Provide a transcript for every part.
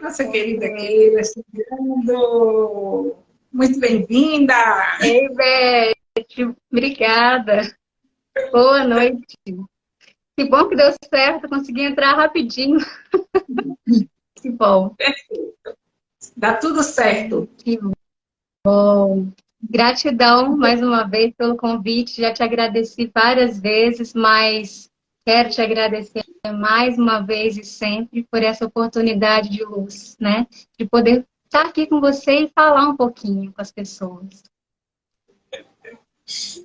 Nossa querida Keila, chegando. Muito bem-vinda! Ei, Beth, obrigada. Boa noite. Que bom que deu certo, consegui entrar rapidinho. que bom. Perfeito. Dá tudo certo. Que bom. Gratidão mais uma vez pelo convite. Já te agradeci várias vezes, mas quero te agradecer mais uma vez e sempre por essa oportunidade de luz, né? De poder estar aqui com você e falar um pouquinho com as pessoas.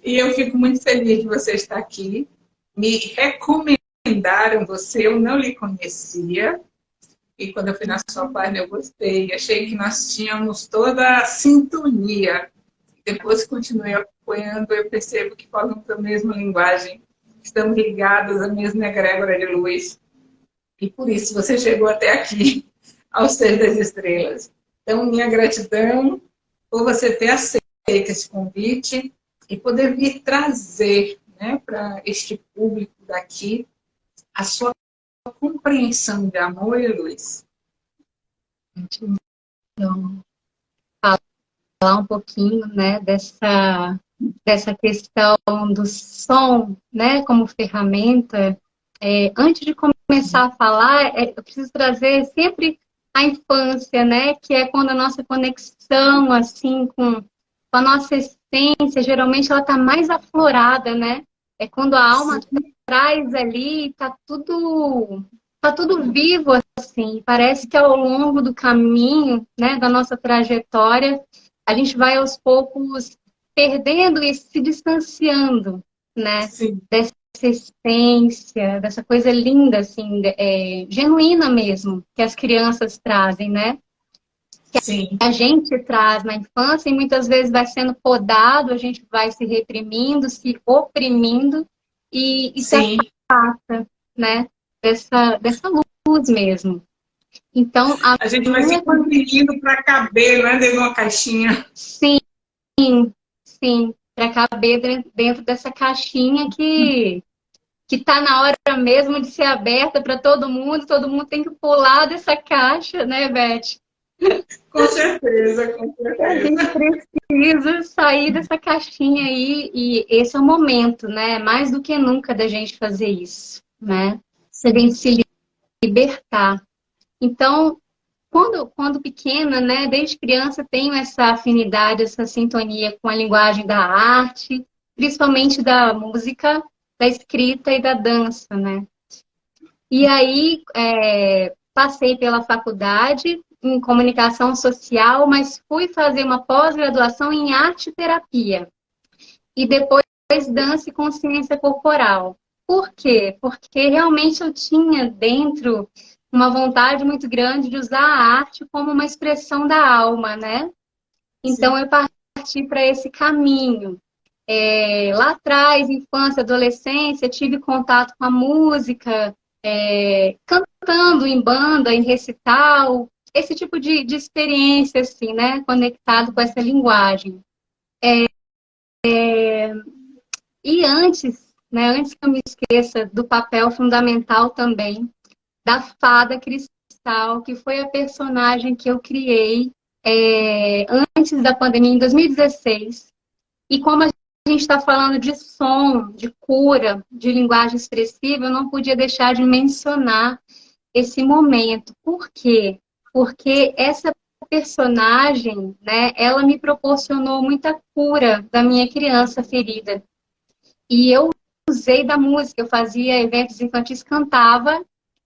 E eu fico muito feliz de você estar aqui. Me recomendaram você, eu não lhe conhecia. E quando eu fui na sua página, eu gostei. Achei que nós tínhamos toda a sintonia. Depois continuei acompanhando, eu percebo que falamos a mesma linguagem. Estamos ligados à mesma egrégora de luz. E por isso você chegou até aqui, ao Ser das Estrelas. Então, minha gratidão por você ter aceito esse convite e poder vir trazer né, para este público daqui a sua compreensão de amor e luz. Então, falar um pouquinho né, dessa, dessa questão do som né, como ferramenta. É, antes de começar a falar, é, eu preciso trazer sempre a infância, né, que é quando a nossa conexão assim com com a nossa essência, geralmente ela está mais aflorada, né? É quando a alma Sim. traz ali, tá tudo, tá tudo vivo, assim. Parece que ao longo do caminho, né, da nossa trajetória, a gente vai aos poucos perdendo e se distanciando, né? Sim. Dessa essência, dessa coisa linda, assim, é, genuína mesmo, que as crianças trazem, né? que Sim. a gente traz na infância e muitas vezes vai sendo podado, a gente vai se reprimindo, se oprimindo e, e se afasta, né? Dessa, dessa luz mesmo. Então, a, a gente vai se comprimindo para caber, né? Dentro de uma caixinha. Sim, sim. Para caber dentro dessa caixinha que que está na hora mesmo de ser aberta para todo mundo, todo mundo tem que pular dessa caixa, né, Beth? Com certeza, com certeza. A gente precisa sair dessa caixinha aí e esse é o momento, né? Mais do que nunca da gente fazer isso, né? Se se libertar. Então, quando, quando pequena, né, desde criança, tenho essa afinidade, essa sintonia com a linguagem da arte, principalmente da música, da escrita e da dança, né? E aí, é, passei pela faculdade, em comunicação social, mas fui fazer uma pós-graduação em arte terapia. E depois dança e consciência corporal. Por quê? Porque realmente eu tinha dentro uma vontade muito grande de usar a arte como uma expressão da alma, né? Então Sim. eu parti para esse caminho. É, lá atrás, infância, adolescência, tive contato com a música, é, cantando em banda, em recital, esse tipo de, de experiência, assim, né? Conectado com essa linguagem. É, é, e antes, né, antes que eu me esqueça do papel fundamental também da fada cristal, que foi a personagem que eu criei é, antes da pandemia, em 2016. E como a gente está falando de som, de cura, de linguagem expressiva, eu não podia deixar de mencionar esse momento. Por quê? porque essa personagem, né, ela me proporcionou muita cura da minha criança ferida. E eu usei da música, eu fazia eventos infantis, cantava,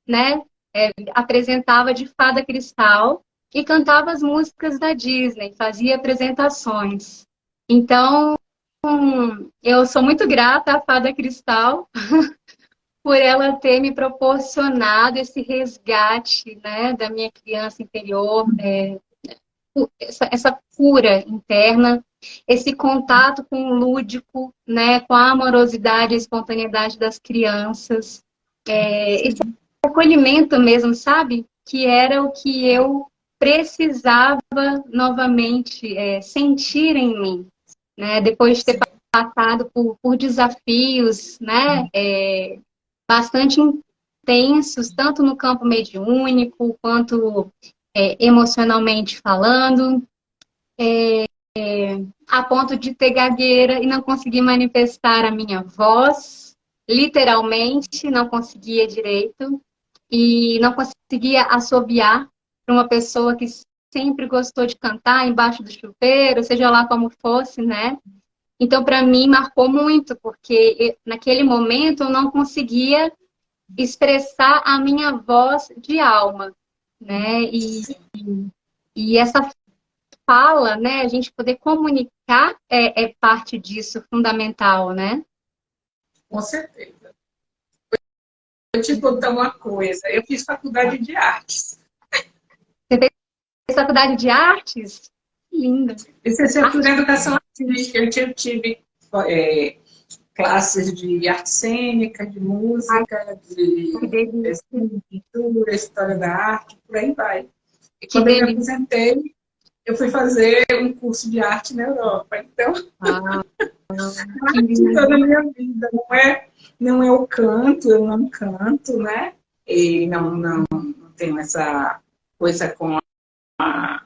né, é, apresentava de fada cristal e cantava as músicas da Disney, fazia apresentações. Então, eu sou muito grata à fada cristal por ela ter me proporcionado esse resgate né, da minha criança interior, é, essa, essa, cura interna, esse contato com o lúdico, né, com a amorosidade e espontaneidade das crianças, é, esse acolhimento mesmo, sabe? Que era o que eu precisava novamente é, sentir em mim, né? Depois de ter passado por, por desafios, né? É, bastante intensos, tanto no campo mediúnico, quanto é, emocionalmente falando, é, é, a ponto de ter gagueira e não conseguir manifestar a minha voz, literalmente, não conseguia direito, e não conseguia assobiar para uma pessoa que sempre gostou de cantar embaixo do chuveiro, seja lá como fosse, né? Então, para mim, marcou muito, porque naquele momento eu não conseguia expressar a minha voz de alma, né? E, e essa fala, né, a gente poder comunicar é, é parte disso, fundamental, né? Com certeza. Vou te contar uma coisa, eu fiz faculdade de artes. Você fez faculdade de artes? Linda. Licenciatura em Educação Artística, eu tive é, classes de arte cênica, de música, de pintura, história da arte, por aí vai. E quando eu me aposentei, eu fui fazer um curso de arte na Europa. Então, ah, arte toda a minha vida. Não é, não é o canto, eu não canto, né? E não, não, não tenho essa coisa com a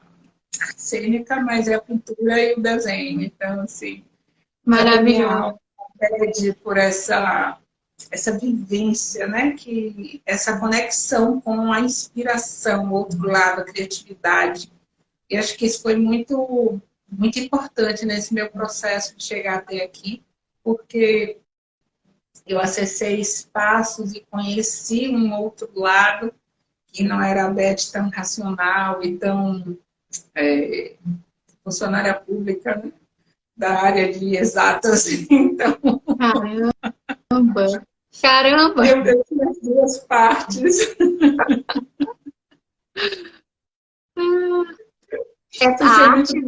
cênica, mas é a pintura e o desenho. Então, assim, maravilhoso. Pede por essa essa vivência, né? Que essa conexão com a inspiração, o outro lado, a criatividade e acho que isso foi muito, muito importante nesse meu processo de chegar até aqui, porque eu acessei espaços e conheci um outro lado que não era a Beth tão racional e tão é, funcionária pública né? da área de exatas. Então... Caramba! Caramba! Eu tenho as duas partes. Essa arte,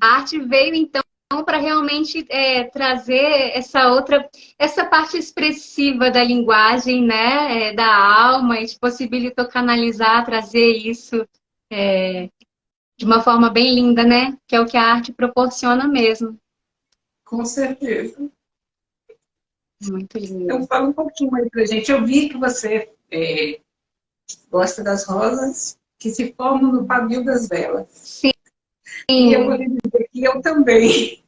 a arte veio, então, para realmente é, trazer essa outra, essa parte expressiva da linguagem, né, é, da alma, e te possibilitou canalizar, trazer isso é, de uma forma bem linda, né, que é o que a arte proporciona mesmo. Com certeza. Muito lindo. Então, fala um pouquinho aí pra gente. Eu vi que você é, gosta das rosas, que se formam no pavio das velas. Sim. E eu vou lhe dizer que eu também.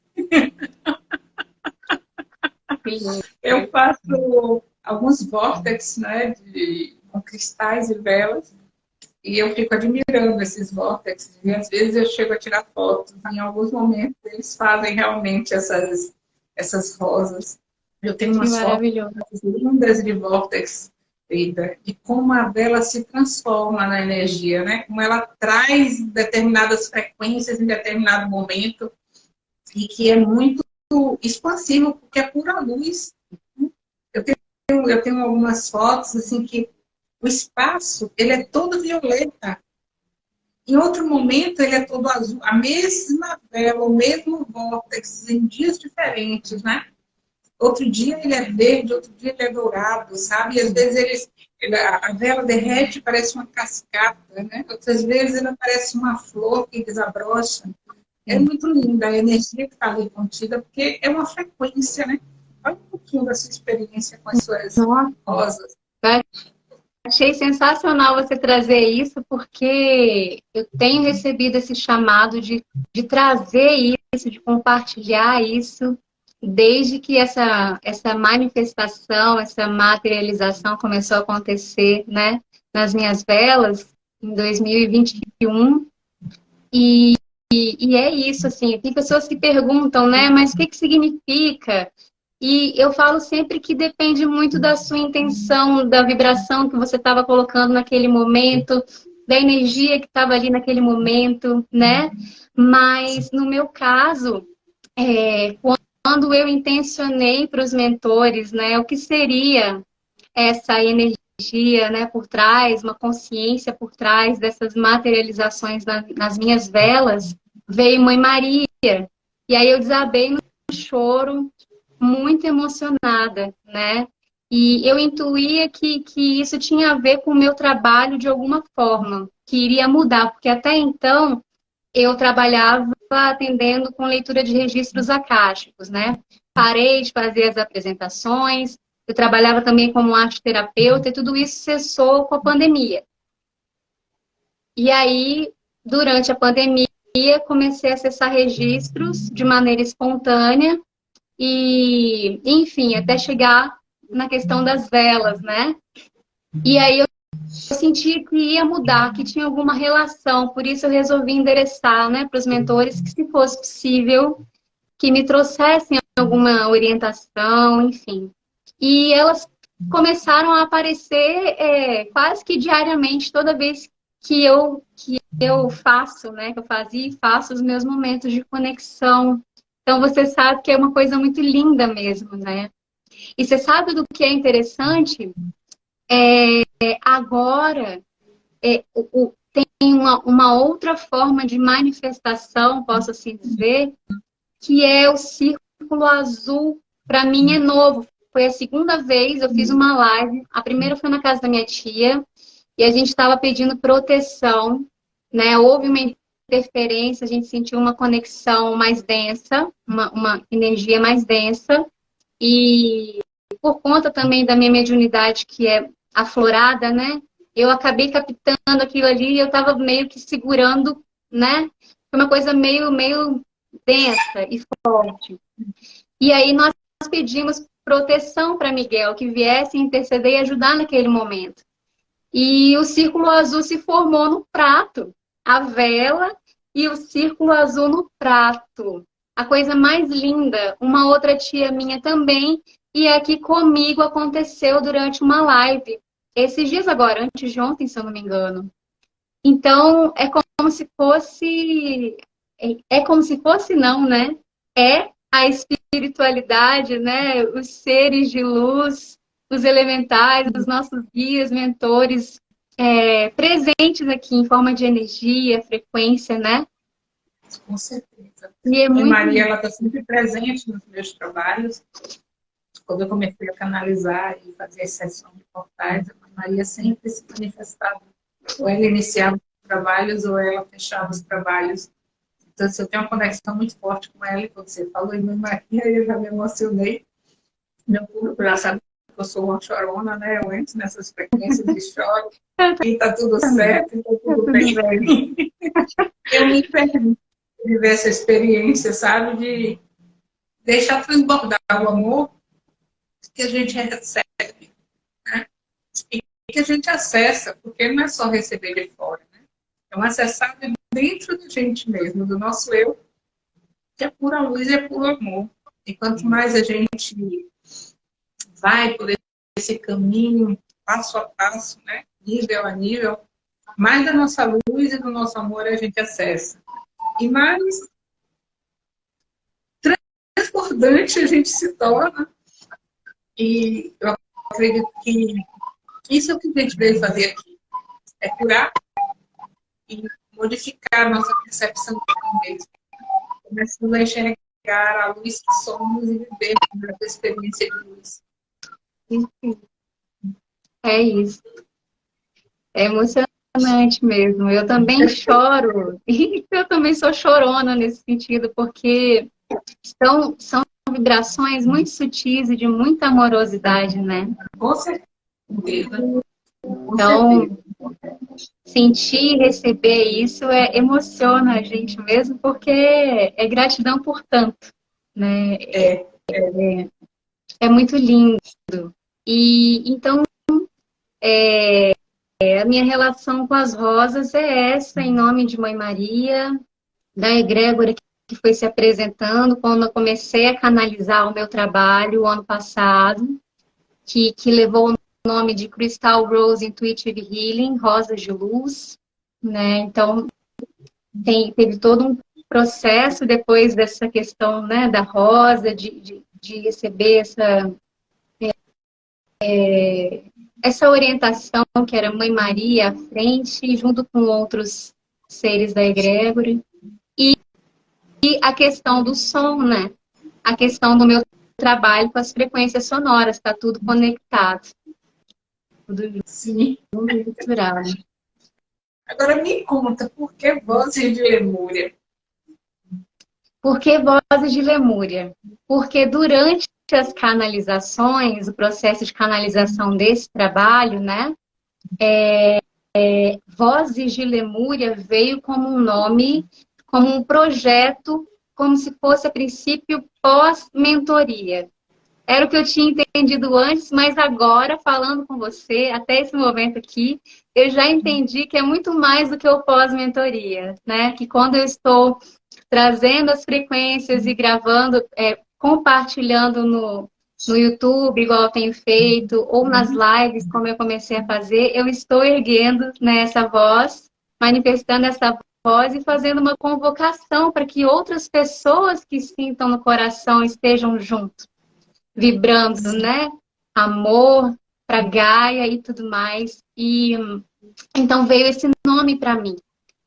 Sim. Eu faço alguns vórtices né, de, com cristais e velas. E eu fico admirando esses vórtices. E às vezes eu chego a tirar fotos. Em alguns momentos eles fazem realmente essas, essas rosas. Eu tenho umas fotos lindas de vórtices de como a vela se transforma na energia, né? Como ela traz determinadas frequências em determinado momento e que é muito expansivo, porque é pura luz. Eu tenho, eu tenho algumas fotos, assim, que o espaço, ele é todo violeta. Em outro momento, ele é todo azul. A mesma vela, o mesmo vórtex, em dias diferentes, né? Outro dia ele é verde, outro dia ele é dourado, sabe? E às vezes ele, a vela derrete parece uma cascata, né? Outras vezes ela parece uma flor que desabrocha. É muito linda a energia que está ali contida, porque é uma frequência, né? Fala um pouquinho da sua experiência com as suas rosas. Achei sensacional você trazer isso, porque eu tenho recebido esse chamado de, de trazer isso, de compartilhar isso desde que essa, essa manifestação, essa materialização começou a acontecer, né, nas minhas velas, em 2021, e, e, e é isso, assim, tem pessoas que perguntam, né, mas o que, que significa? E eu falo sempre que depende muito da sua intenção, da vibração que você estava colocando naquele momento, da energia que estava ali naquele momento, né? Mas no meu caso, é, quando quando eu intencionei para os mentores, né, o que seria essa energia, né, por trás, uma consciência por trás dessas materializações na, nas minhas velas, veio Mãe Maria. E aí eu desabei no choro, muito emocionada, né? E eu intuía que, que isso tinha a ver com o meu trabalho de alguma forma, que iria mudar, porque até então eu trabalhava atendendo com leitura de registros acásticos, né? Parei de fazer as apresentações, eu trabalhava também como arte terapeuta e tudo isso cessou com a pandemia. E aí, durante a pandemia, comecei a acessar registros de maneira espontânea e, enfim, até chegar na questão das velas, né? E aí eu eu senti que ia mudar, que tinha alguma relação, por isso eu resolvi endereçar né, para os mentores que, se fosse possível, que me trouxessem alguma orientação, enfim. E elas começaram a aparecer é, quase que diariamente, toda vez que eu, que eu faço, né, que eu fazia e faço os meus momentos de conexão. Então, você sabe que é uma coisa muito linda mesmo, né? E você sabe do que é interessante? É, agora, é, o, tem uma, uma outra forma de manifestação, posso assim dizer, que é o círculo azul. Para mim é novo. Foi a segunda vez, eu fiz uma live. A primeira foi na casa da minha tia, e a gente estava pedindo proteção, né? Houve uma interferência, a gente sentiu uma conexão mais densa, uma, uma energia mais densa, e por conta também da minha mediunidade, que é aflorada, né? Eu acabei captando aquilo ali e eu estava meio que segurando, né? Foi uma coisa meio, meio densa e forte. E aí nós pedimos proteção para Miguel, que viesse interceder e ajudar naquele momento. E o círculo azul se formou no prato. A vela e o círculo azul no prato. A coisa mais linda, uma outra tia minha também, e aqui comigo aconteceu durante uma live. Esses dias agora, antes de ontem, se eu não me engano. Então, é como se fosse... É, é como se fosse não, né? É a espiritualidade, né? Os seres de luz os elementais, os nossos guias, mentores, é, presentes aqui em forma de energia, frequência, né? Com certeza. E é muito... A Maria, ela está sempre presente nos meus trabalhos. Quando eu comecei a canalizar e fazer a sessão de portais, a Maria sempre se manifestava. Ou ela iniciava os trabalhos, ou ela fechava os trabalhos. Então, assim, eu tenho uma conexão muito forte com ela, e quando você falou em Maria, eu já me emocionei. Meu público já sabe eu sou uma chorona, né? Eu entro nessas frequências de choro e tá tudo certo, então tudo bem pra mim. Eu me permito viver essa experiência, sabe? De deixar transbordar o amor que a gente recebe, né? E que a gente acessa, porque não é só receber de fora, né? É um acessar dentro da gente mesmo, do nosso eu, que é pura luz e é puro amor. E quanto mais a gente vai por esse caminho, passo a passo, né? nível a nível, mais da nossa luz e do nosso amor a gente acessa. E mais transbordante a gente se torna. E eu acredito que isso é o que a gente veio fazer aqui. É curar e modificar a nossa percepção de mesmo. Começando a enxergar a luz que somos e viver essa experiência de luz. É isso. É emocionante mesmo. Eu também choro. Eu também sou chorona nesse sentido, porque são, são vibrações muito sutis e de muita amorosidade, né? Com certeza. Então, sentir e receber isso é, emociona a gente mesmo, porque é gratidão por tanto, né? É, é, é muito lindo. E então, é, a minha relação com as rosas é essa, em nome de Mãe Maria, da egrégora que foi se apresentando quando eu comecei a canalizar o meu trabalho o ano passado, que, que levou o nome de Crystal Rose Intuitive Healing, Rosas de Luz, né? Então, tem, teve todo um processo depois dessa questão né, da rosa, de, de, de receber essa é, essa orientação que era Mãe Maria à frente, junto com outros seres da egrégora. E, e a questão do som, né? A questão do meu trabalho com as frequências sonoras, está tudo conectado. Tudo Sim. misturado. Agora me conta, por que vozes de Lemúria? Por que vozes de Lemúria? Porque durante as canalizações, o processo de canalização desse trabalho, né? É, é, Vozes de Lemúria veio como um nome, como um projeto, como se fosse a princípio pós-mentoria. Era o que eu tinha entendido antes, mas agora, falando com você, até esse momento aqui, eu já entendi que é muito mais do que o pós-mentoria, né? Que quando eu estou trazendo as frequências e gravando, é, compartilhando no, no YouTube, igual eu tenho feito, ou nas uhum. lives, como eu comecei a fazer, eu estou erguendo né, essa voz, manifestando essa voz e fazendo uma convocação para que outras pessoas que sintam no coração estejam junto, vibrando, né? Amor para Gaia e tudo mais. E então veio esse nome para mim,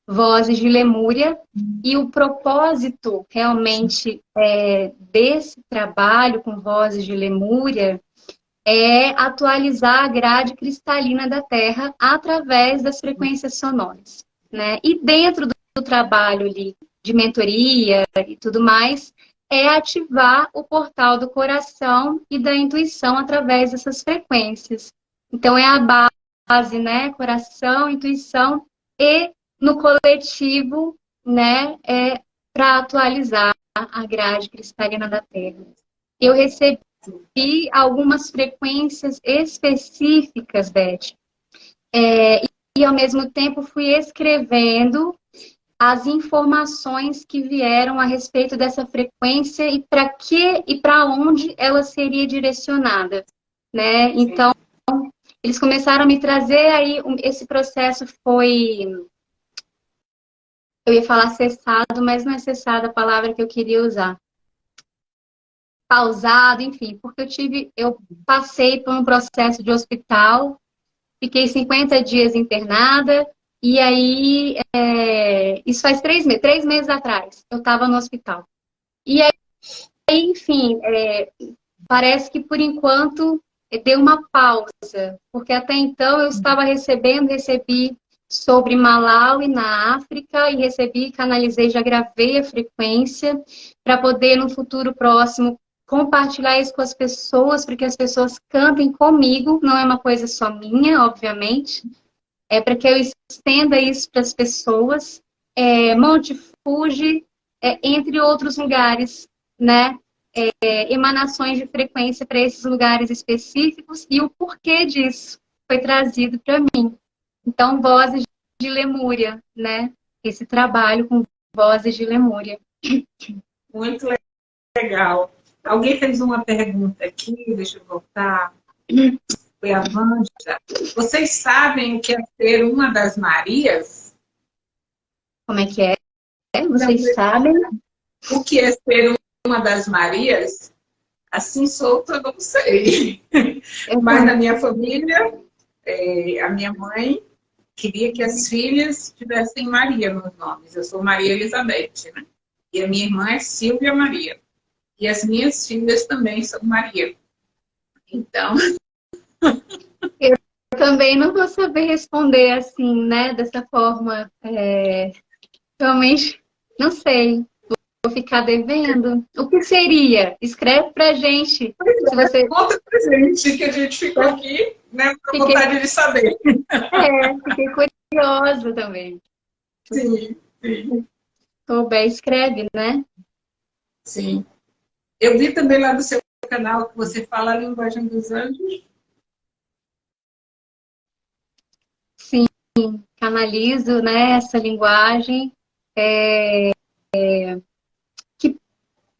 Vozes de Lemúria, e o propósito realmente é, desse trabalho com Vozes de Lemúria é atualizar a grade cristalina da Terra através das frequências sonoras. Né? E dentro do, trabalho ali, de mentoria e tudo mais, é ativar o portal do coração e da intuição através dessas frequências. Então, é a base, né? Coração, intuição e no coletivo, né, é para atualizar a grade cristalina da Terra. Eu recebi algumas frequências específicas, Beth, é, e ao mesmo tempo fui escrevendo as informações que vieram a respeito dessa frequência e para que e para onde ela seria direcionada, né? Então, eles começaram a me trazer aí esse processo foi eu ia falar cessado, mas não é cessado a palavra que eu queria usar. Pausado, enfim, porque eu tive, eu passei por um processo de hospital, fiquei 50 dias internada, e aí, é, isso faz três meses, três meses atrás, eu estava no hospital. E aí, enfim, é, parece que por enquanto deu uma pausa, porque até então eu estava recebendo, recebi sobre Malawi na África e recebi, canalizei, já gravei a frequência para poder no futuro próximo compartilhar isso com as pessoas, para que as pessoas cantem comigo, não é uma coisa só minha, obviamente, é para que eu estenda isso para as pessoas, é, Monte Fuji, é, entre outros lugares, né, é, emanações de frequência para esses lugares específicos e o porquê disso foi trazido para mim. Então, vozes de Lemúria, né? Esse trabalho com vozes de Lemúria. Muito legal. Alguém fez uma pergunta aqui, deixa eu voltar. Foi a Vanja. Vocês sabem o que é ser uma das Marias? Como é que é? Vocês não, sabem? O que é ser uma das Marias? Assim solto eu não sei. Mas na minha família, é, a minha mãe queria que as filhas tivessem Maria nos nomes. Eu sou Maria Elizabeth, né? E a minha irmã é Silvia Maria. E as minhas filhas também são Maria. Então... Eu também não vou saber responder assim, né? Dessa forma. É... Realmente, não sei. Vou ficar devendo. O que seria? Escreve pra gente. É, se você... Conta pra gente que a gente ficou aqui né, com fiquei... vontade de saber. É, fiquei curiosa também. Sim, sim. Souber, escreve, né? Sim. Eu vi também lá no seu canal que você fala a linguagem dos anjos. Sim, canalizo né, essa linguagem é, é, que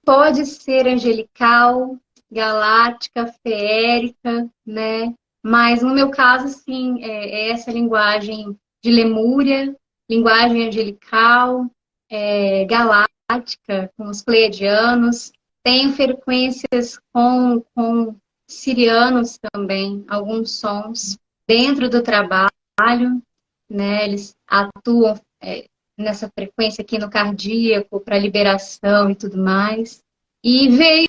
pode ser angelical, galáctica, feérica, né? Mas no meu caso, sim, é, é essa linguagem de Lemúria, linguagem angelical, é, galáctica, com os pleiadianos. Tenho frequências com, com sirianos também, alguns sons dentro do trabalho, né? Eles atuam é, nessa frequência aqui no cardíaco para liberação e tudo mais. E veio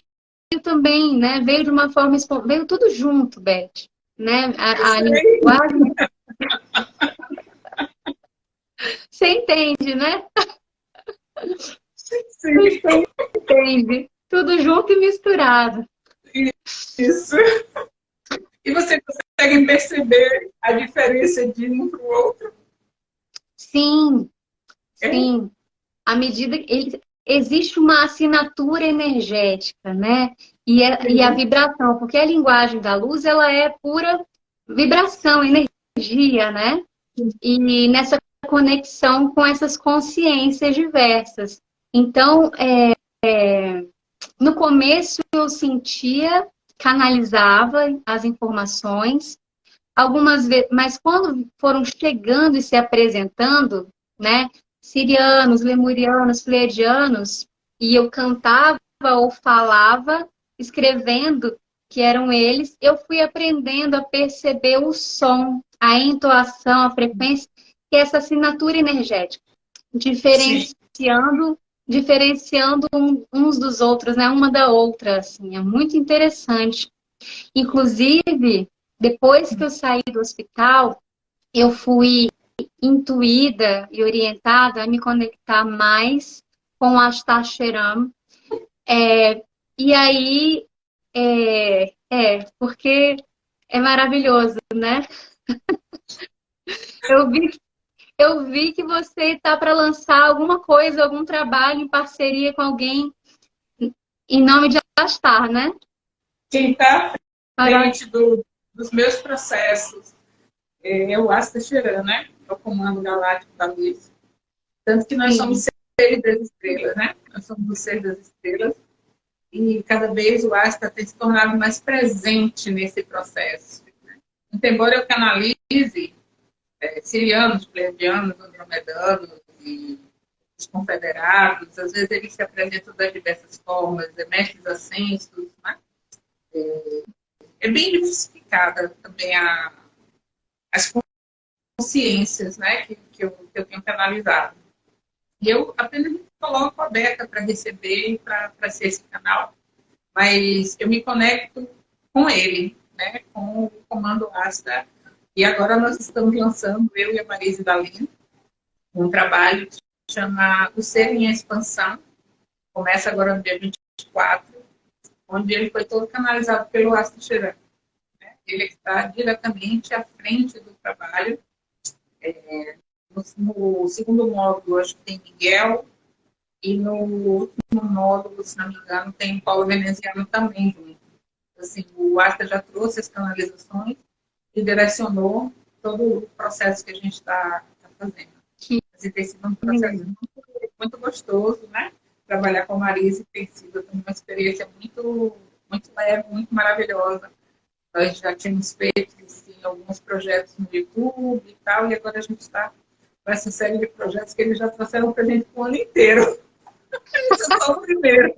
também, né? Veio de uma forma veio tudo junto, Beth né? A, a linguagem. Você entende, né? Sim. Você entende. Tudo junto e misturado. Isso. E você consegue perceber a diferença de um para o outro? Sim, é? sim. À medida que existe uma assinatura energética, né? E, é, e a vibração, porque a linguagem da luz, ela é pura vibração, energia, né? E nessa conexão com essas consciências diversas. Então, é, é, no começo eu sentia, canalizava as informações, algumas vezes, mas quando foram chegando e se apresentando, né, sirianos, lemurianos, pleiadianos, e eu cantava ou falava, escrevendo que eram eles, eu fui aprendendo a perceber o som, a entoação, a frequência, que é essa assinatura energética, diferenciando, diferenciando uns dos outros, né, uma da outra, assim, é muito interessante. Inclusive, depois que eu saí do hospital, eu fui intuída e orientada a me conectar mais com a Ashtasheram. É, e aí, é, é, porque é maravilhoso, né? eu, vi, eu vi que você está para lançar alguma coisa, algum trabalho em parceria com alguém em nome de Astar, né? Quem está frente do, dos meus processos é o Asta Cheran, né? É o comando galáctico da luz. Tanto que nós Sim. somos seres das estrelas, né? Nós somos os seres das estrelas. E cada vez o Asta tem se tornado mais presente nesse processo. Né? Então, embora eu canalize é, sirianos, pleiadianos, andromedanos e os confederados, às vezes eles se apresentam das diversas formas, é, mestres ascensos, né? É, é bem diversificada também a, as consciências né, que, que, eu, que eu tenho canalizado. Eu apenas me coloco aberta para receber e para ser esse canal, mas eu me conecto com ele, né, com o comando Asta. E agora nós estamos lançando, eu e a Marise Dalin, um trabalho que chama O Ser em Expansão. Começa agora no dia 24, onde ele foi todo canalizado pelo Asta Cheran ele está diretamente à frente do trabalho. É, no, no, segundo módulo, acho que tem Miguel, e no último módulo, se não me engano, tem Paulo Veneziano também. Assim, o Asta já trouxe as canalizações e direcionou todo o processo que a gente está tá fazendo. Assim, tem sido um processo muito, muito gostoso, né? Trabalhar com a Marisa tem sido uma experiência muito, muito leve, muito maravilhosa nós já tínhamos feito assim, alguns projetos no YouTube e tal, e agora a gente está com essa série de projetos que eles já trouxeram para a gente o ano inteiro. Esse é só o primeiro.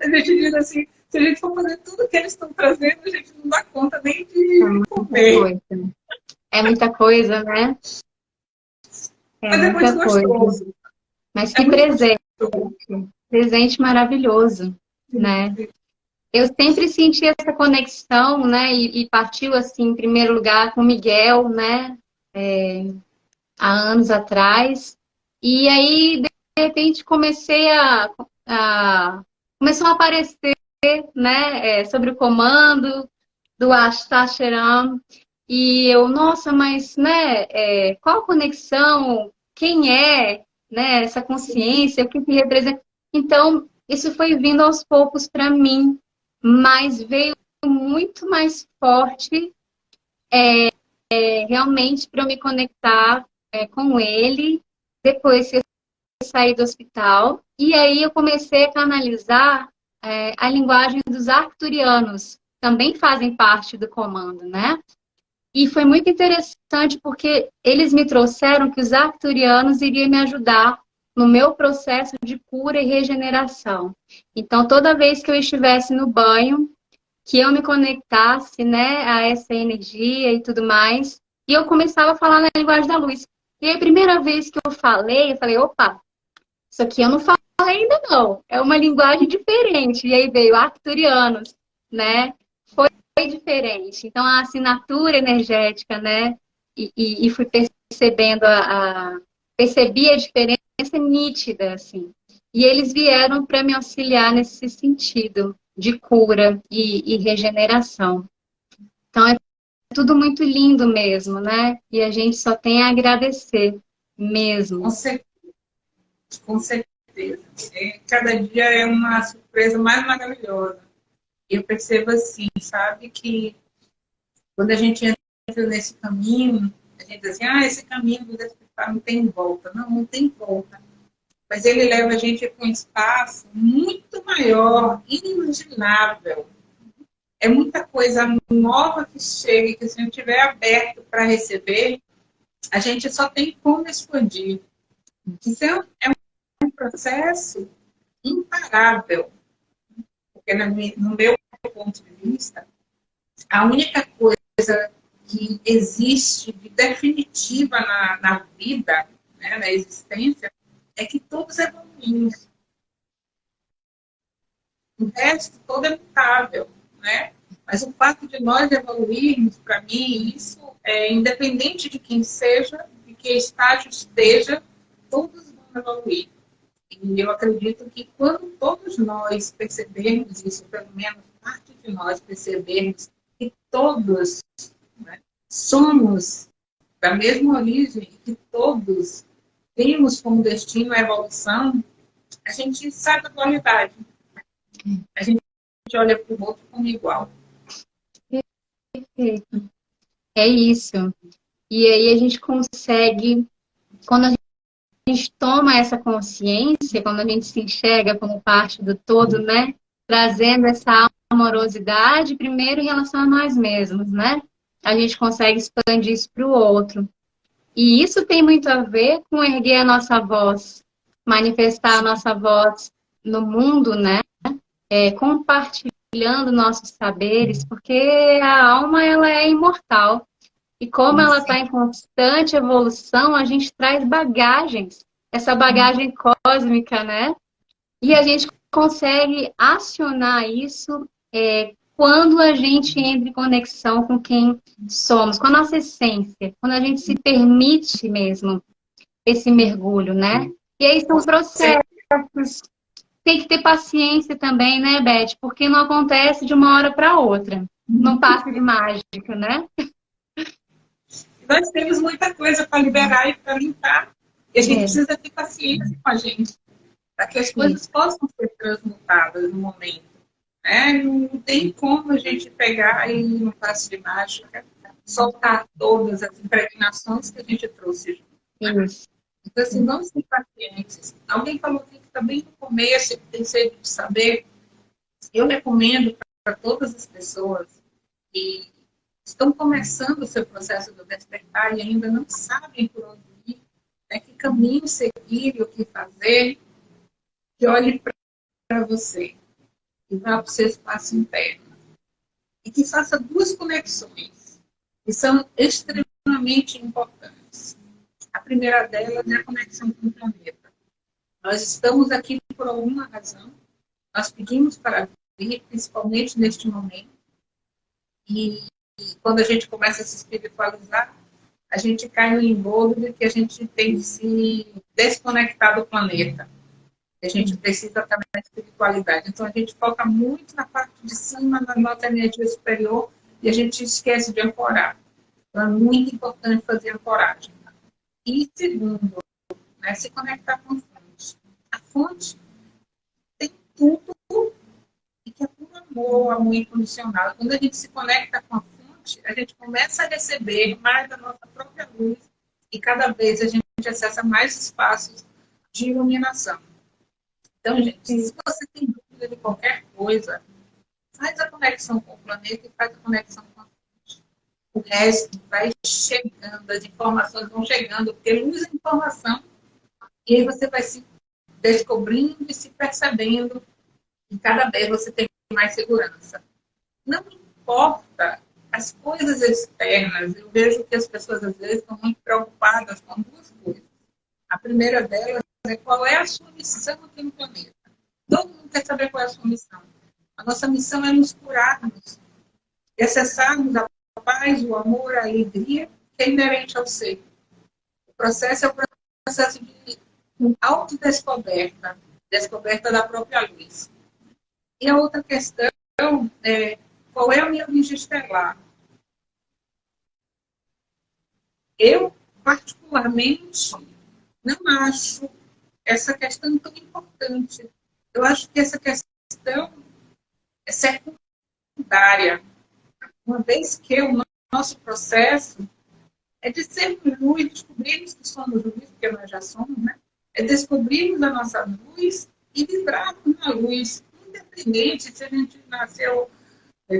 A gente diz assim, se a gente for fazer tudo que eles estão trazendo, a gente não dá conta nem de é comer. Coisa. É muita coisa, né? É Mas é muito gostoso. Coisa. Mas é que é presente. Gostoso. Presente maravilhoso, né? eu sempre senti essa conexão, né? E, e, partiu assim, em primeiro lugar, com Miguel, né? É, há anos atrás. E aí, de repente, comecei a, a começou a aparecer, né? É, sobre o comando do Ashtasharam. E eu, nossa, mas, né? É, qual a conexão? Quem é, né? Essa consciência? O que, representa? Então, isso foi vindo aos poucos para mim, mas veio muito mais forte é, é, realmente para eu me conectar é, com ele depois que eu saí do hospital. E aí eu comecei a canalizar é, a linguagem dos arcturianos, também fazem parte do comando, né? E foi muito interessante porque eles me trouxeram que os arcturianos iriam me ajudar no meu processo de cura e regeneração. Então, toda vez que eu estivesse no banho, que eu me conectasse né, a essa energia e tudo mais, e eu começava a falar na linguagem da luz. E a primeira vez que eu falei, eu falei, opa, isso aqui eu não ainda não, é uma linguagem diferente. E aí veio arcturianos, né? Foi, diferente. Então, a assinatura energética, né? E, e, e fui percebendo a, a, percebi a diferença nítida, assim. E eles vieram para me auxiliar nesse sentido de cura e, e regeneração. Então é tudo muito lindo mesmo, né? E a gente só tem a agradecer mesmo. Com certeza. Com certeza. É, cada dia é uma surpresa mais maravilhosa. Eu percebo assim, sabe, que quando a gente entra nesse caminho, a gente diz assim, ah, esse caminho do despertar não tem volta. Não, não tem volta. Mas ele leva a gente para um espaço muito maior, inimaginável, é muita coisa nova que chega, que se a gente estiver aberto para receber, a gente só tem como expandir. Então, é um processo imparável. Porque, no meu ponto de vista, a única coisa que existe de definitiva na, na vida, né, na existência, é que todos evoluímos. O resto todo é mutável né? Mas o fato de nós evoluirmos, para mim, isso é independente de quem seja, de que estágio esteja, todos vão evoluir. E eu acredito que quando todos nós percebermos isso, pelo menos parte de nós percebermos que todos né, somos da mesma origem que todos temos como destino a evolução, a gente sabe a qualidade. A gente gente olha para o outro como igual. Perfeito. É isso. E aí a gente consegue, quando a gente toma essa consciência, quando a gente se enxerga como parte do todo, né? Trazendo essa amorosidade, primeiro em relação a nós mesmos, né? A gente consegue expandir isso para o outro. E isso tem muito a ver com erguer a nossa voz, manifestar a nossa voz no mundo, né? é, compartilhando nossos saberes, porque a alma ela é imortal. E como ela está em constante evolução, a gente traz bagagens, essa bagagem cósmica, né? E a gente consegue acionar isso é, quando a gente entra em conexão com quem somos, com a nossa essência, quando a gente se permite mesmo esse mergulho, né? E aí são processos tem que ter paciência também, né, Beth? Porque não acontece de uma hora para outra. Não passa de mágica, né? Nós temos muita coisa para liberar e para limpar. E a gente é. precisa ter paciência com a gente. Para que as coisas possam ser transmutadas no momento. É, não tem como a gente pegar e, no passo de mágica, soltar todas as impregnações que a gente trouxe. Isso. Então, assim, vamos ser pacientes. Alguém falou que está bem no começo, tem sede de saber. Eu recomendo para todas as pessoas que estão começando o seu processo do despertar e ainda não sabem por onde ir, né, que caminho seguir o que fazer, que olhe para você e vá para o seu espaço interno. E que faça duas conexões, que são extremamente importantes. A primeira delas é a conexão com o planeta. Nós estamos aqui por alguma razão. Nós pedimos para vir, principalmente neste momento. E quando a gente começa a se espiritualizar, a gente cai no embolo de que a gente tem que se desconectar do planeta. A gente precisa também da espiritualidade. Então, a gente foca muito na parte de cima, na nossa energia superior, e a gente esquece de ancorar. Então, é muito importante fazer ancoragem. E segundo, né, se conectar com a fonte. A fonte tem tudo e que é puro amor, amor incondicional. Quando a gente se conecta com a a gente começa a receber mais da nossa própria luz e cada vez a gente acessa mais espaços de iluminação. Então, gente, se você tem dúvida de qualquer coisa, faz a conexão com o planeta e faz a conexão com a o resto vai chegando, as informações vão chegando, porque luz é informação, e aí você vai se descobrindo e se percebendo, e cada vez você tem mais segurança. Não importa as coisas externas, eu vejo que as pessoas às vezes estão muito preocupadas com duas coisas. A primeira delas é qual é a sua missão aqui no planeta. Todo mundo quer saber qual é a sua missão. A nossa missão é nos curarmos e acessarmos a paz, o amor, a alegria, que é inerente ao ser. O processo é o processo de autodescoberta, descoberta da própria luz. E a outra questão é qual é a minha origem estelar? Eu, particularmente, não acho essa questão tão importante. Eu acho que essa questão é secundária. Uma vez que o nosso processo é de sermos luz, descobrirmos que somos luz, porque nós já somos, né? É descobrirmos a nossa luz e vibrarmos na luz, independente se a gente nasceu,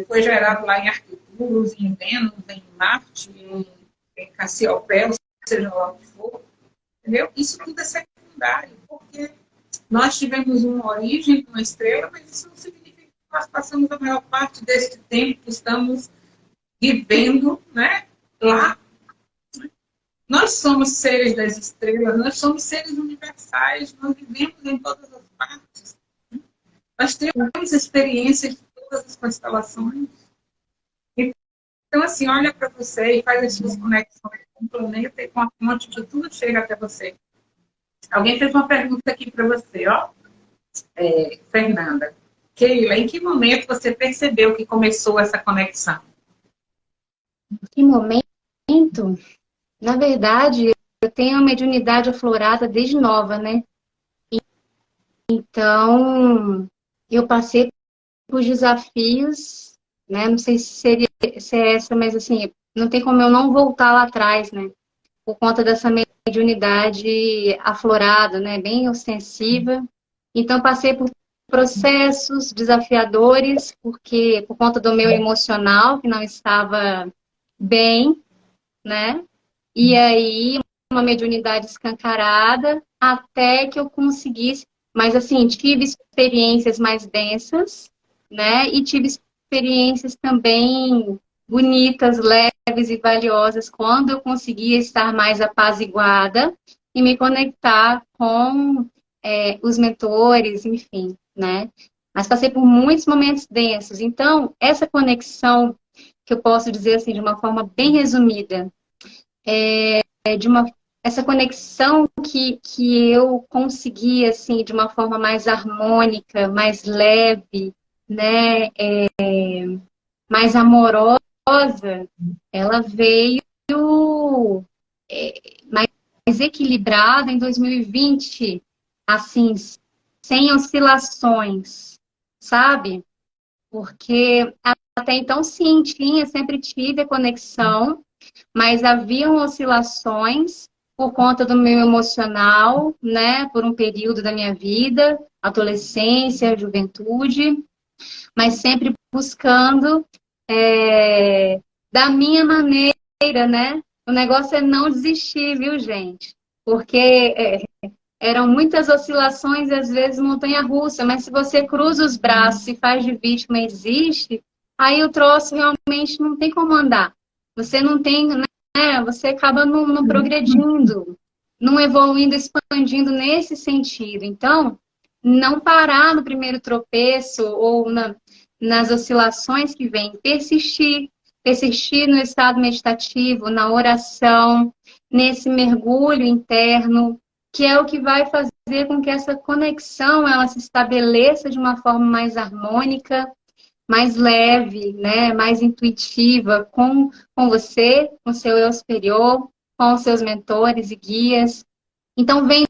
foi gerado lá em Arcturus, em Vênus, em Marte, em, em Cassiopeia, seja lá o que for, entendeu? Isso tudo é secundário, porque nós tivemos uma origem, uma estrela, mas isso não significa que nós passamos a maior parte deste tempo que estamos vivendo né, lá. Nós somos seres das estrelas, nós somos seres universais, nós vivemos em todas as partes. Nós temos experiências de todas as constelações. Então, assim, olha para você e faz as suas conexões com o planeta e com a fonte que tudo chega até você. Alguém fez uma pergunta aqui para você, ó. É, Fernanda. Keila, em que momento você percebeu que começou essa conexão? Em que momento? Na verdade, eu tenho a mediunidade aflorada desde nova, né? Então, eu passei por desafios, né? Não sei se seria se é essa, mas assim, não tem como eu não voltar lá atrás, né? Por conta dessa mediunidade aflorada, né? Bem ostensiva. Então, passei por processos desafiadores, porque por conta do meu emocional, que não estava bem, né? E aí, uma mediunidade escancarada, até que eu conseguisse. Mas, assim, tive experiências mais densas, né? E tive experiências também bonitas, leves e valiosas, quando eu conseguia estar mais apaziguada e me conectar com é, os mentores, enfim, né? Mas passei por muitos momentos densos. Então, essa conexão, que eu posso dizer assim, de uma forma bem resumida, é, é de uma essa conexão que, que eu consegui, assim, de uma forma mais harmônica, mais leve, né, é, mais amorosa, ela veio é, mais equilibrada em 2020, assim, sem oscilações, sabe? Porque até então, sim, tinha, sempre tive a conexão, mas haviam oscilações por conta do meu emocional, né, por um período da minha vida, adolescência, juventude, mas sempre buscando é, da minha maneira, né? O negócio é não desistir, viu, gente? Porque é, eram muitas oscilações e às vezes montanha-russa, mas se você cruza os braços e faz de vítima e existe, aí o troço realmente não tem como andar. Você não tem, né? Você acaba não, não progredindo, não evoluindo, expandindo nesse sentido. Então, não parar no primeiro tropeço ou na, nas oscilações que vêm, persistir, persistir no estado meditativo, na oração, nesse mergulho interno, que é o que vai fazer com que essa conexão ela se estabeleça de uma forma mais harmônica, mais leve, né, mais intuitiva com, com você, com seu eu superior, com os seus mentores e guias. Então, vem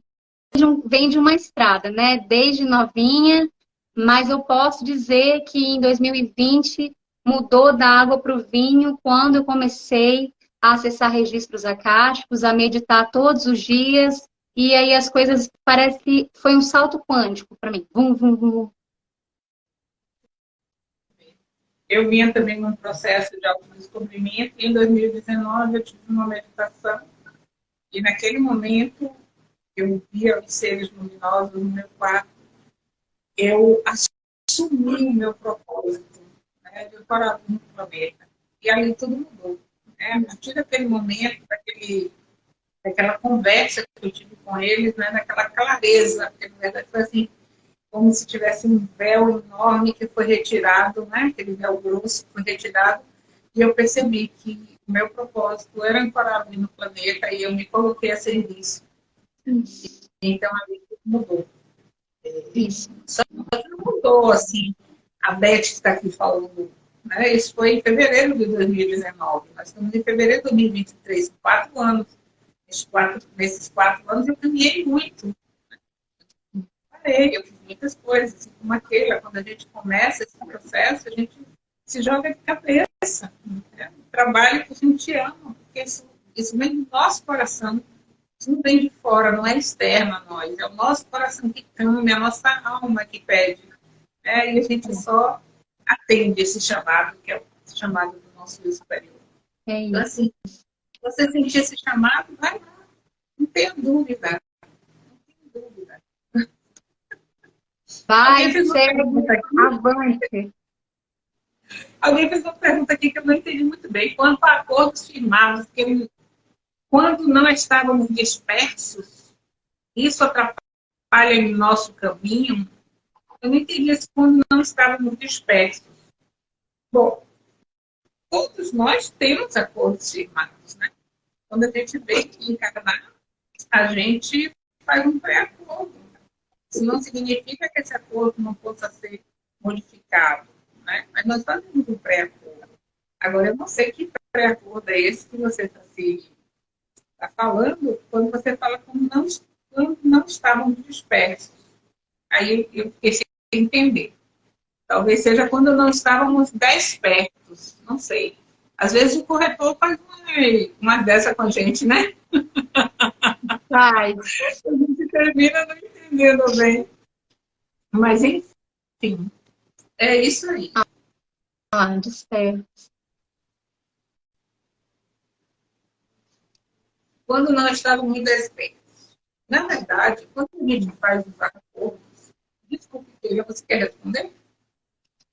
vem de uma estrada, né? Desde novinha, mas eu posso dizer que em 2020 mudou da água para o vinho quando eu comecei a acessar registros acásticos, a meditar todos os dias, e aí as coisas parece que foi um salto quântico para mim. Vum, vum, vum. Eu vinha também num processo de autodescobrimento, e em 2019 eu tive uma meditação, e naquele momento eu via os seres luminosos no meu quarto, eu assumi o meu propósito né, de parar no planeta. E aí tudo mudou. Né? A partir daquele momento, daquele, daquela conversa que eu tive com eles, né, clareza, porque na verdade foi assim, como se tivesse um véu enorme que foi retirado, né, aquele véu grosso foi retirado, e eu percebi que o meu propósito era ancorar no planeta e eu me coloquei a serviço. Isso. Então, ali tudo mudou. Isso. Só que não mudou, assim, a Beth que está aqui falando Né? Isso foi em fevereiro de 2019. Nós estamos em fevereiro de 2023, quatro anos. Nesses quatro, nesses quatro anos eu caminhei muito. Parei, eu fiz muitas coisas, assim como aquela. Quando a gente começa esse processo, a gente se joga de cabeça. Né? Trabalho que a gente ama, porque isso, isso vem do nosso coração. Não vem de fora, não é externo a nós. É o nosso coração que clama, é a nossa alma que pede. Né? E a gente só atende esse chamado, que é o chamado do nosso superior. É isso. Então, assim, se você sentir esse chamado, vai lá. Não tenha dúvida. Não tenha dúvida. Vai, segue, avante. Alguém fez uma pergunta aqui que eu não entendi muito bem. Quanto a acordos firmados, que quando não estávamos dispersos, isso atrapalha em nosso caminho? Eu não entendi isso quando não estávamos dispersos. Bom, todos nós temos acordos firmados, né? Quando a gente vem encarnar, a gente faz um pré-acordo. Isso não significa que esse acordo não possa ser modificado, né? Mas nós fazemos um pré-acordo. Agora, eu não sei que pré-acordo é esse que você está se tá falando quando você fala como não, quando não estávamos dispersos. Aí eu fiquei entender. Talvez seja quando não estávamos despertos, não sei. Às vezes o corretor faz uma, uma dessa com a gente, né? Faz. a gente termina não entendendo bem. Mas, enfim, é isso aí. Ah, desperto. Quando não estávamos despertos. Na verdade, quando a gente faz os acordos, Desculpe, Keila, você quer responder?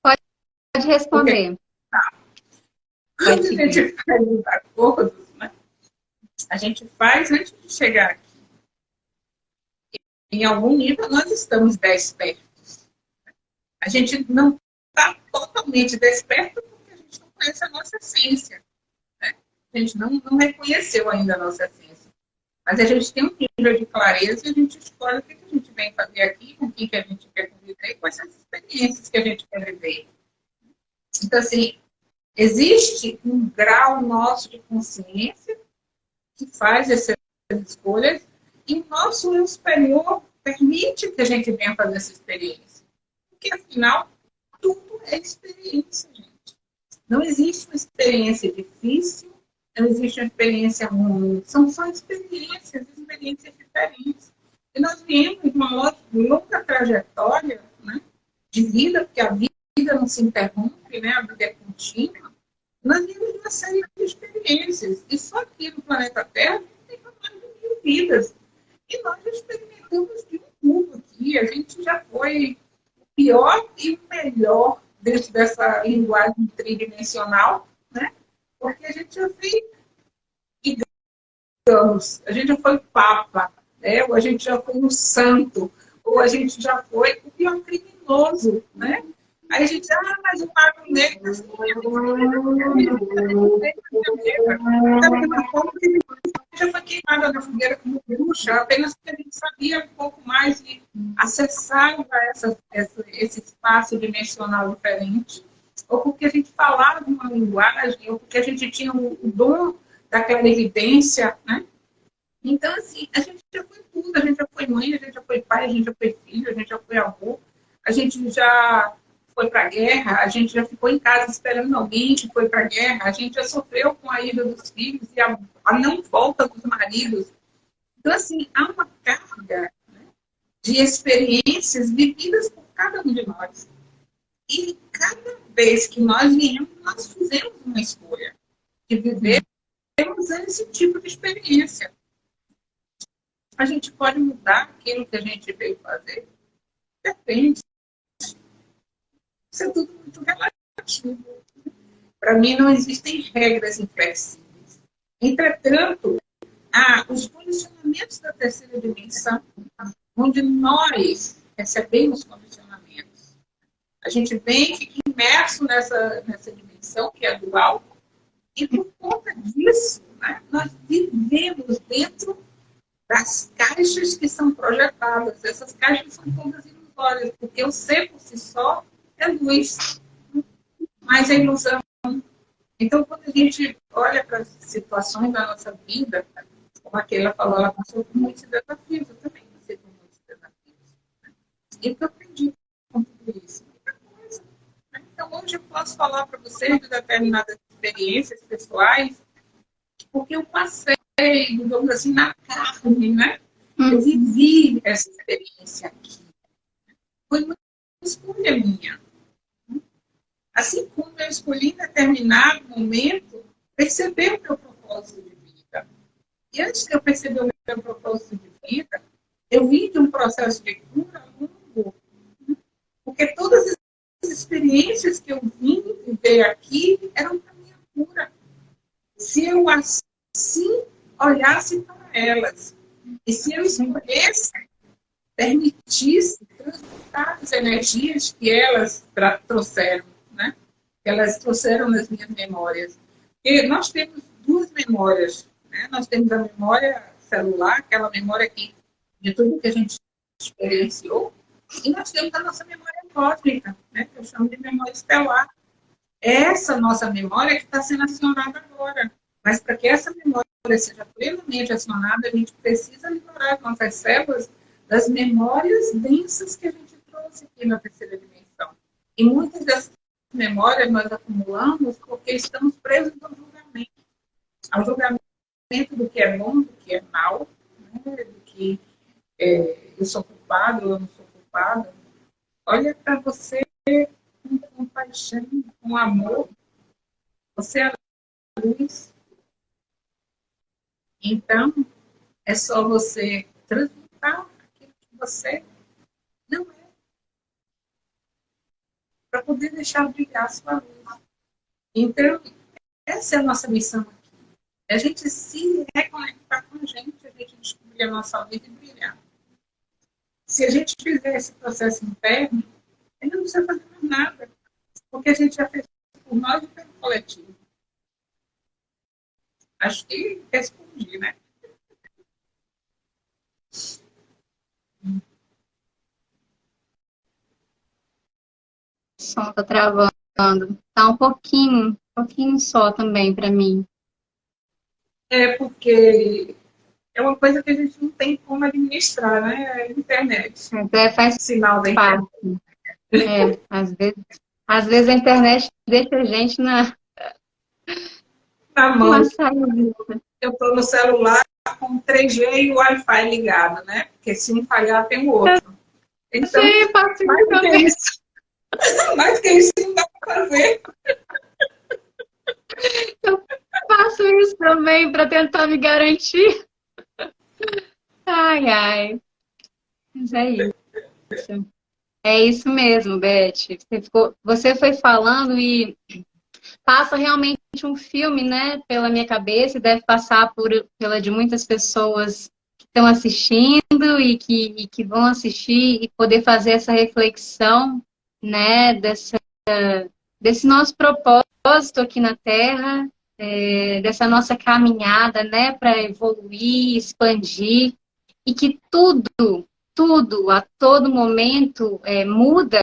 Pode, pode responder. Tá. Quando a gente faz os acordos, né? a gente faz antes de chegar aqui. Em algum nível, nós estamos despertos. A gente não está totalmente desperto porque a gente não conhece a nossa essência. Né? A gente não, não reconheceu ainda a nossa essência. Mas a gente tem um nível de clareza e a gente escolhe o que a gente vem fazer aqui, com quem que a gente quer conviver, quais são as experiências que a gente quer viver. Então, assim, existe um grau nosso de consciência que faz essas escolhas e o nosso eu superior permite que a gente venha fazer essa experiência. Porque, afinal, tudo é experiência, gente. Não existe uma experiência difícil, não existe uma experiência ruim. São só experiências, experiências diferentes. E nós viemos uma longa trajetória né, de vida, porque a vida não se interrompe, né, a vida é contínua. Nós vimos uma série de experiências. E só aqui no planeta Terra tem mais de mil vidas. E nós experimentamos de um mundo aqui. A gente já foi o pior e o melhor dentro dessa linguagem tridimensional? Porque a gente já fez, digamos, a gente já foi papa, né? ou a gente já foi um santo, ou a gente já foi o pior criminoso, né? Aí a gente diz, ah, mas o Mago Negro já foi queimada na fogueira como bruxa, apenas porque a gente sabia um pouco mais e acessava essa, essa, esse espaço dimensional diferente, ou porque a gente falava uma linguagem, ou porque a gente tinha o, dom daquela evidência, né? Então, assim, a gente já foi tudo, a gente já foi mãe, a gente já foi pai, a gente já foi filho, a gente já foi avô, a gente já foi para a guerra, a gente já ficou em casa esperando alguém que foi para a guerra, a gente já sofreu com a ida dos filhos e a, a não volta dos maridos. Então, assim, há uma carga né, de experiências vividas por cada um de nós. E cada vez que nós viemos, nós fizemos uma escolha de viver esse tipo de experiência a gente pode mudar aquilo que a gente veio fazer? Depende. Isso é tudo muito relativo. Para mim, não existem regras inflexíveis. Entretanto, há os condicionamentos da terceira dimensão, onde nós recebemos condicionamentos. A gente vem, fica imerso nessa, nessa dimensão, que é dual, e por conta disso, né, nós vivemos dentro das caixas que são projetadas. Essas caixas são todas ilusórias, porque o ser por si só é luz. mais a ilusão. Então, quando a gente olha para as situações da nossa vida, como aquela falou, ela passou por muitos desafios, eu também passei por muitos desafios. Né? E eu aprendi com tudo isso. Hoje eu posso falar para vocês de determinadas experiências pessoais, porque eu passei, digamos assim, na carne, né? Eu uhum. vivi essa experiência aqui. Foi uma escolha minha. Assim como eu escolhi em determinado momento perceber o meu propósito de vida. E antes de eu perceber o meu propósito de vida, eu vim de um processo de cura longo. Porque todas as experiências que eu vim viver aqui eram para minha cura. Se eu assim olhasse para elas, e se eu escolhesse, permitisse transmutar as energias que elas trouxeram, né? Que elas trouxeram nas minhas memórias. E nós temos duas memórias, né? Nós temos a memória celular, aquela memória que, de tudo que a gente experienciou, e nós temos a nossa memória cósmica, né? Eu chamo de memória estelar. Essa nossa memória que está sendo acionada agora. Mas para que essa memória seja plenamente acionada, a gente precisa liberar as nossas células das memórias densas que a gente trouxe aqui na terceira dimensão. E muitas dessas memórias nós acumulamos porque estamos presos ao julgamento. Ao julgamento do que é bom, do que é mal, né? do que é, eu sou culpado eu não sou culpado. Olha para você com compaixão, com amor. Você é a luz, então, é só você transmutar aquilo que você não é. Para poder deixar brilhar a sua luz. Então, essa é a nossa missão aqui. É a gente se reconectar com a gente, a gente descobrir a nossa luz e brilhar. Se a gente fizer esse processo interno, a gente não precisa fazer mais nada. Porque a gente já fez por nós e pelo coletivo. Acho que respondi, né? O som tá travando. Tá um pouquinho, um pouquinho só também para mim. É porque é uma coisa que a gente não tem como administrar, né? É a internet. É, faz sinal da internet. É, às vezes, às vezes a internet deixa a gente na, na mão. Eu estou no celular com 3G e o Wi-Fi ligado, né? Porque se um falhar, tem o outro. Então, Sim, mais do que isso. mais que isso não dá para fazer. Eu faço isso também para tentar me garantir. Ai, ai. Mas é isso. É isso mesmo, Beth. Você, ficou, você foi falando e passa realmente um filme, né, pela minha cabeça e deve passar por, pela de muitas pessoas que estão assistindo e que, e que vão assistir e poder fazer essa reflexão, né, dessa, desse nosso propósito aqui na Terra, é, dessa nossa caminhada, né, para evoluir, expandir e que tudo, tudo, a todo momento é, muda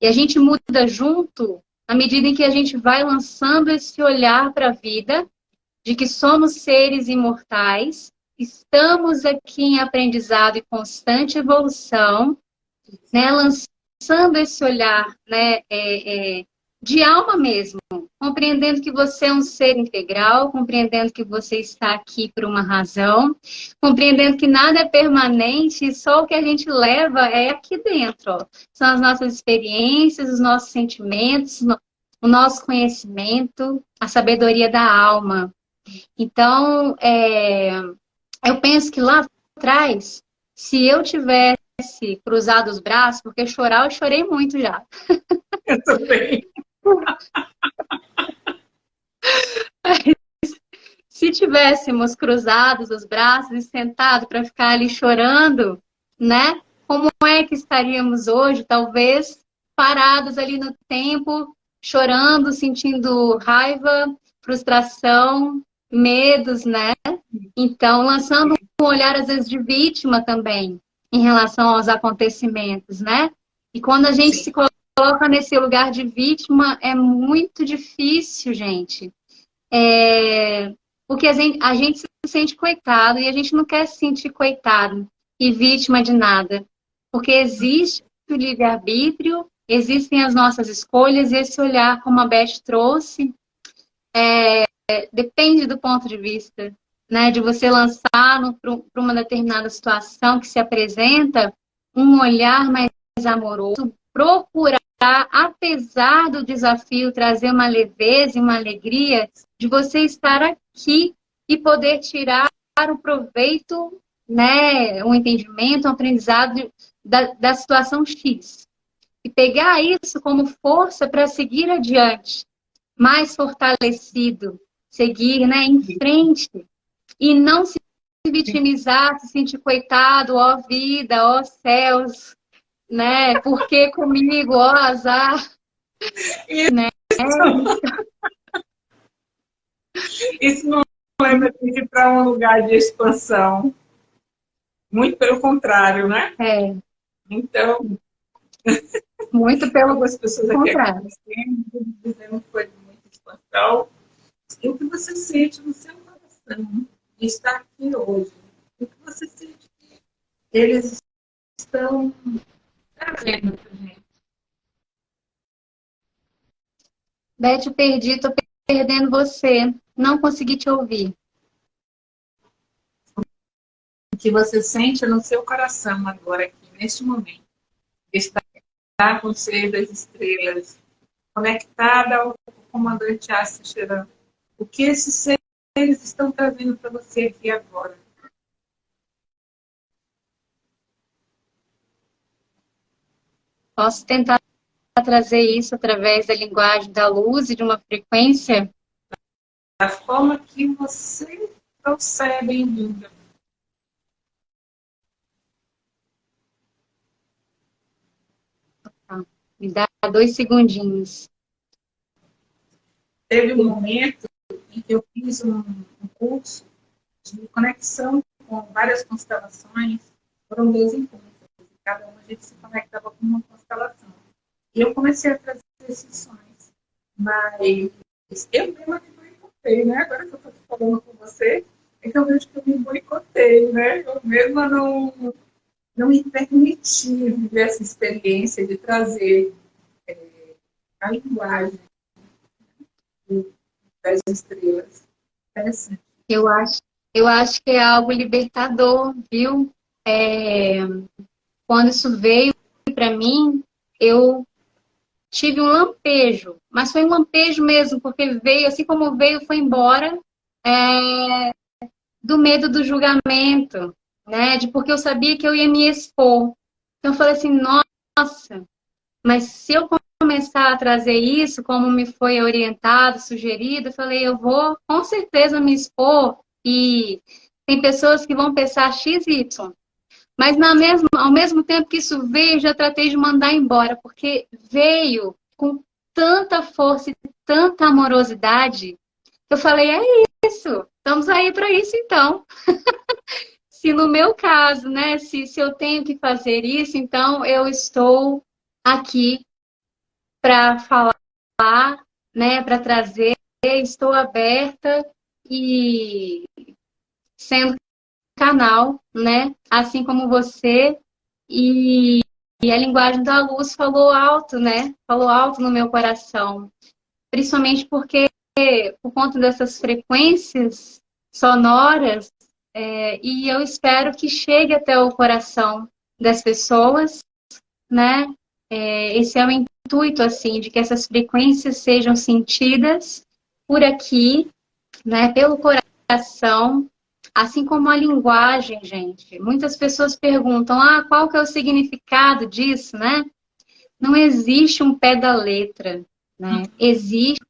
e a gente muda junto à medida em que a gente vai lançando esse olhar para a vida, de que somos seres imortais, estamos aqui em aprendizado e constante evolução, né, lançando esse olhar né, é, é, de alma mesmo, compreendendo que você é um ser integral, compreendendo que você está aqui por uma razão, compreendendo que nada é permanente e só o que a gente leva é aqui dentro. São as nossas experiências, os nossos sentimentos, o nosso conhecimento, a sabedoria da alma. Então, é, eu penso que lá atrás, se eu tivesse cruzado os braços, porque chorar eu chorei muito já. Eu também. Se tivéssemos cruzados os braços e sentado para ficar ali chorando, né? Como é que estaríamos hoje? Talvez parados ali no tempo, chorando, sentindo raiva, frustração, medos, né? Então, lançando um olhar, às vezes, de vítima também, em relação aos acontecimentos, né? E quando a gente Sim. se coloca nesse lugar de vítima é muito difícil, gente. É... Porque a gente, a gente se sente coitado e a gente não quer se sentir coitado e vítima de nada. Porque existe o livre-arbítrio, existem as nossas escolhas, esse olhar, como a Beth trouxe, é, depende do ponto de vista, né? De você lançar para uma determinada situação que se apresenta um olhar mais amoroso, procurar, apesar do desafio, trazer uma leveza e uma alegria de você estar aqui e poder tirar o proveito, né, um entendimento, um aprendizado da, da situação X. E pegar isso como força para seguir adiante, mais fortalecido, seguir né, em frente e não se vitimizar, se sentir coitado, ó vida, ó céus, né? Por que comigo, ó azar? Isso, né? Isso não lembra de ir para um lugar de expansão. Muito pelo contrário, né? É. Então. Muito pelo Algumas pessoas contrário. dizendo que foi expansão. E o que você sente no seu coração de estar aqui hoje? O que você sente que eles estão trazendo para gente? Beth, eu perdi, tô perdendo você. Não consegui te ouvir. O que você sente no seu coração agora, aqui, neste momento. Estar com o ser das estrelas, conectada ao comandante Cheran. O que esses seres estão trazendo para você aqui agora? Posso tentar trazer isso através da linguagem da luz e de uma frequência? Da forma que você trouxer, bem-vinda. Me dá dois segundinhos. Teve um momento em que eu fiz um, um curso de conexão com várias constelações. Foram dois encontros. Cada uma a gente se conectava com uma constelação. E eu comecei a trazer esses sonhos. Mas eu mesma me boicotei, né? Agora que eu estou falando com você, é que eu vejo que eu me boicotei, né? Eu mesma não, não me permiti viver essa experiência de trazer é, a linguagem das estrelas. Interessante. Eu acho, eu acho que é algo libertador, viu? É, quando isso veio para mim, eu tive um lampejo, mas foi um lampejo mesmo, porque veio, assim como veio, foi embora, é, do medo do julgamento, né? De porque eu sabia que eu ia me expor. Então eu falei assim, nossa, mas se eu começar a trazer isso, como me foi orientado, sugerido, eu falei, eu vou com certeza me expor e tem pessoas que vão pensar X e Y. Mas na mesma, ao mesmo tempo que isso veio, já tratei de mandar embora, porque veio com tanta força e tanta amorosidade, eu falei, é isso, estamos aí para isso então. se no meu caso, né, se, se eu tenho que fazer isso, então eu estou aqui para falar, né, para trazer, estou aberta e sendo canal, né, assim como você. E, e a linguagem da luz falou alto, né, falou alto no meu coração, principalmente porque por conta dessas frequências sonoras é, e eu espero que chegue até o coração das pessoas, né? É, esse é o intuito, assim, de que essas frequências sejam sentidas por aqui, né? Pelo coração, assim como a linguagem, gente. Muitas pessoas perguntam, ah, qual que é o significado disso, né? Não existe um pé da letra, né? Existe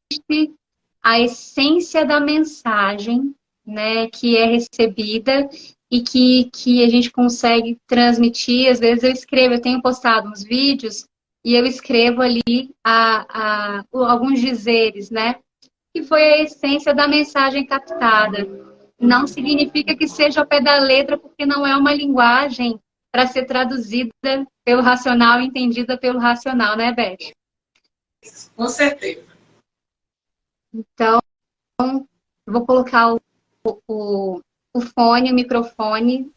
a essência da mensagem né, que é recebida e que, que a gente consegue transmitir. Às vezes eu escrevo, eu tenho postado uns vídeos e eu escrevo ali a, a, alguns dizeres, né? Que foi a essência da mensagem captada. Não significa que seja ao pé da letra, porque não é uma linguagem para ser traduzida pelo racional entendida pelo racional, né, Beth? com certeza. Então, vou colocar o, o, o fone, o microfone,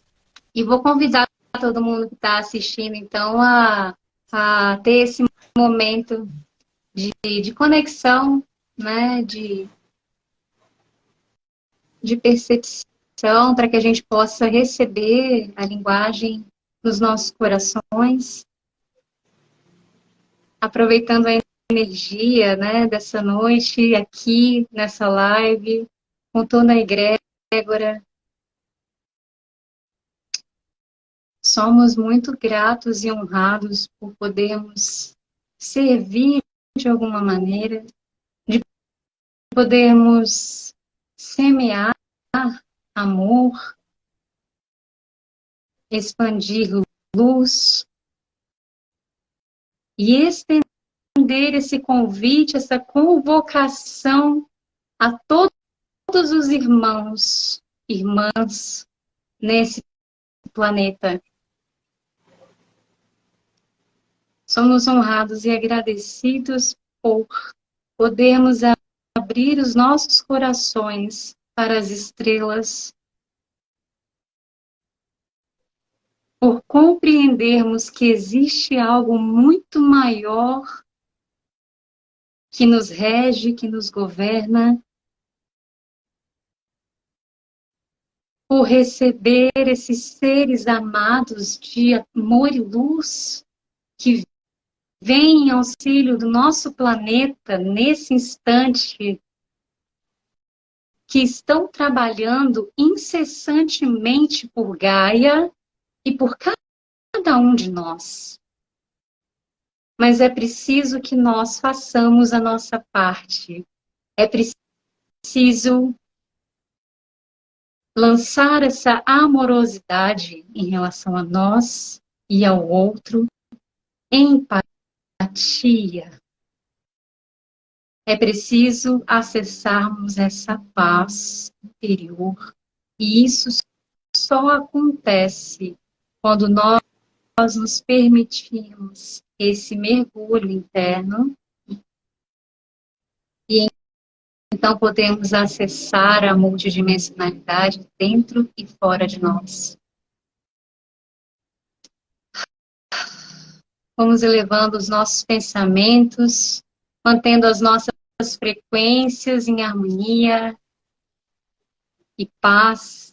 e vou convidar todo mundo que está assistindo, então, a, a ter esse momento de, de conexão, né, de, de percepção, para que a gente possa receber a linguagem nos nossos corações, aproveitando a energia né, dessa noite aqui nessa live, com toda a egrégora. Somos muito gratos e honrados por podermos servir de alguma maneira, de podermos semear amor, expandir luz e estender esse convite, essa convocação a todos os irmãos, irmãs nesse planeta. Somos honrados e agradecidos por podermos abrir os nossos corações para as estrelas, por compreendermos que existe algo muito maior que nos rege, que nos governa, por receber esses seres amados de amor e luz que vêm em auxílio do nosso planeta nesse instante, que estão trabalhando incessantemente por Gaia e por cada um de nós mas é preciso que nós façamos a nossa parte. É preciso lançar essa amorosidade em relação a nós e ao outro, empatia. É preciso acessarmos essa paz interior, e isso só acontece quando nós nos permitimos esse mergulho interno e então podemos acessar a multidimensionalidade dentro e fora de nós. Vamos elevando os nossos pensamentos, mantendo as nossas frequências em harmonia e paz.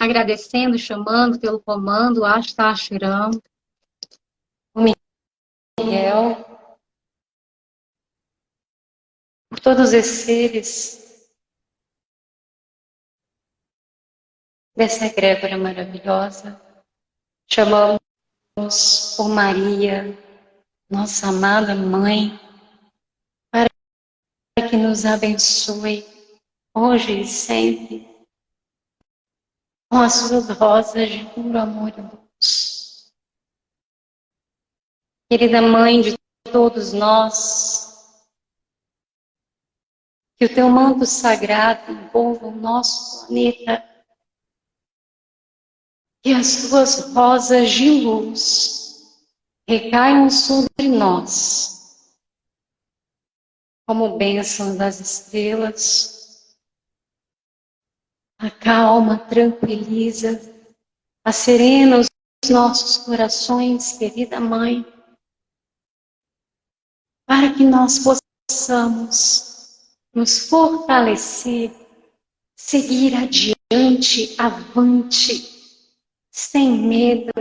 agradecendo, chamando pelo comando, Ashtashiram, o Miguel, por todos esses seres dessa egrégora maravilhosa. Chamamos por Maria, nossa amada mãe, para que nos abençoe hoje e sempre com as suas rosas de puro amor e luz. Querida Mãe de todos nós, que o teu manto sagrado envolva o nosso planeta, que as tuas rosas de luz recaiam sobre nós, como bênção das estrelas, acalma, tranquiliza, acerena os nossos corações, querida Mãe, para que nós possamos nos fortalecer, seguir adiante, avante, sem medo,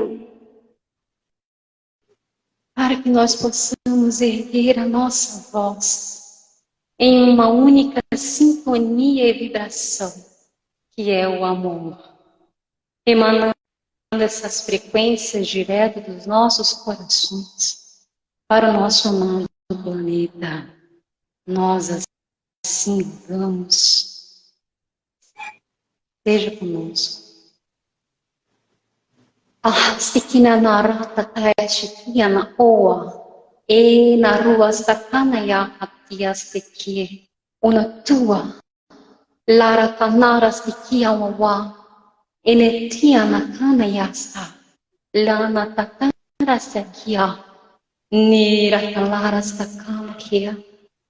para que nós possamos erguer a nossa voz em uma única sintonia e vibração que é o amor, emanando essas frequências direto dos nossos corações para o nosso amado planeta. Nós assim vamos. Seja conosco. Ah, A stikinė nara, takai šitieną, o eina ruos, takanaja aptie stiki, una tua, lara tanara stikia wawa, na nakanaja sta, lana takanara stikia, nira kalara stakankia,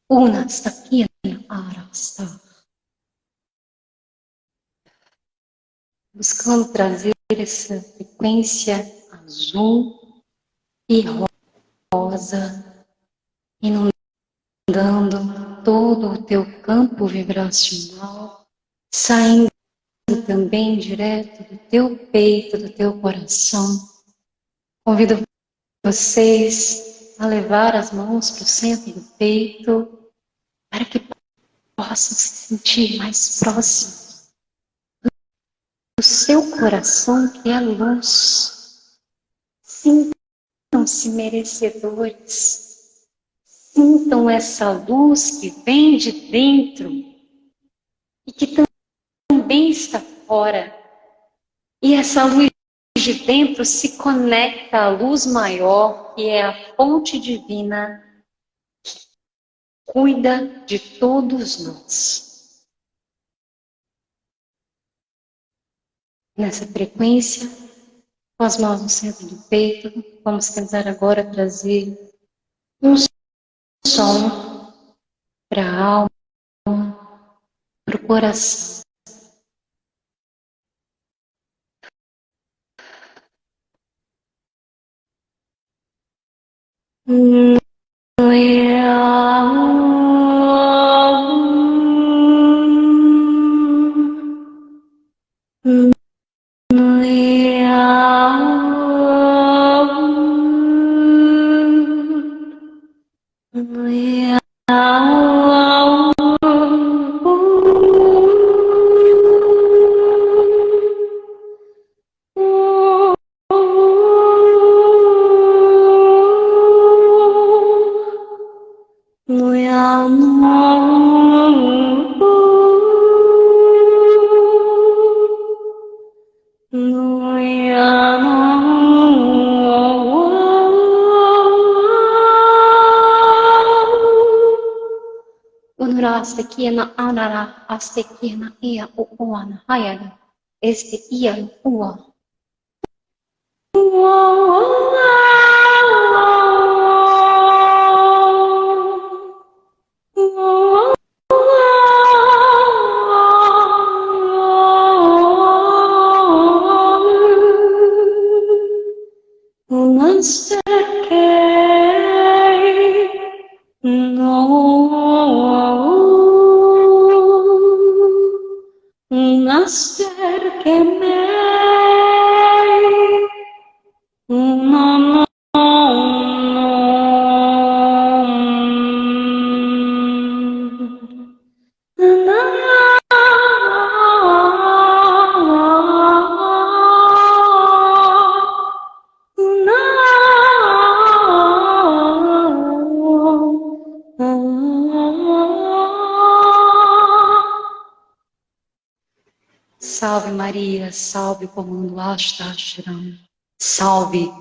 una stikinė ara sta. Buscando trazer. Essa frequência azul e rosa, inundando todo o teu campo vibracional, saindo também direto do teu peito, do teu coração. Convido vocês a levar as mãos para o centro do peito, para que possam se sentir mais próximos do seu coração, que é luz. Sintam-se merecedores. Sintam essa luz que vem de dentro e que também está fora. E essa luz de dentro se conecta à luz maior, que é a fonte divina que cuida de todos nós. Nessa frequência, com as mãos no centro do peito, vamos tentar agora trazer um som para a alma, para o coração. Mm. Astekina anara astekina ia uana hayana este ia ua. Salve o comando Ashtasharam, salve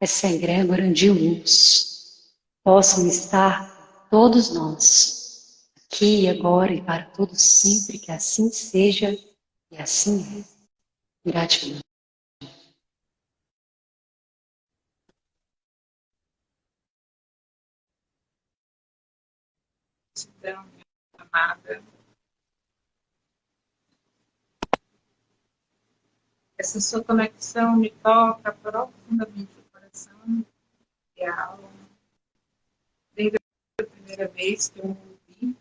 essa egrégora de luz. Possam estar todos nós, aqui e agora e para todos sempre, que assim seja e assim é. Gratidão. Gratidão, amada. Essa sua conexão me toca profundamente o coração e a alma. Desde a primeira vez que eu ouvi,